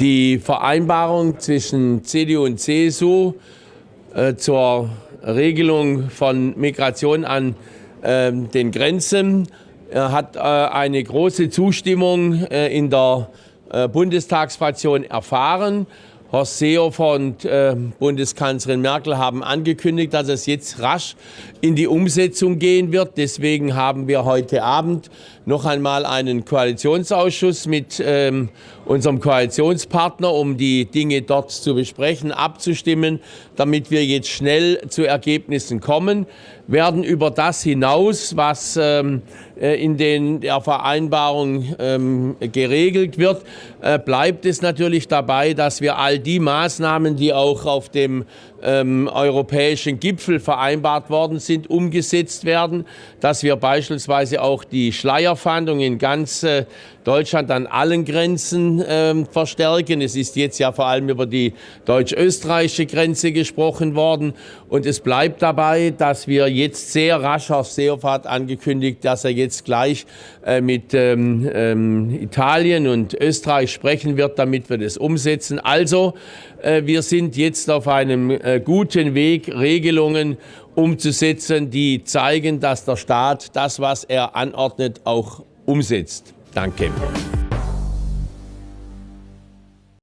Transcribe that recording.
Die Vereinbarung zwischen CDU und CSU äh, zur Regelung von Migration an äh, den Grenzen äh, hat äh, eine große Zustimmung äh, in der äh, Bundestagsfraktion erfahren. Horst Seehofer und äh, Bundeskanzlerin Merkel haben angekündigt, dass es jetzt rasch in die Umsetzung gehen wird. Deswegen haben wir heute Abend noch einmal einen Koalitionsausschuss mit ähm, unserem Koalitionspartner, um die Dinge dort zu besprechen, abzustimmen, damit wir jetzt schnell zu Ergebnissen kommen, werden über das hinaus, was ähm, äh, in den, der Vereinbarung ähm, geregelt wird, äh, bleibt es natürlich dabei, dass wir all die Maßnahmen, die auch auf dem ähm, europäischen Gipfel vereinbart worden sind, umgesetzt werden, dass wir beispielsweise auch die Schleierfahndung in ganz äh, Deutschland an allen Grenzen ähm, verstärken. Es ist jetzt ja vor allem über die deutsch-österreichische Grenze gesprochen worden. Und es bleibt dabei, dass wir jetzt sehr rasch, Herr Seehofer angekündigt, dass er jetzt gleich äh, mit ähm, ähm, Italien und Österreich sprechen wird, damit wir das umsetzen. Also, äh, wir sind jetzt auf einem äh, guten Weg, Regelungen umzusetzen, die zeigen, dass der Staat das, was er anordnet, auch umsetzt. Danke.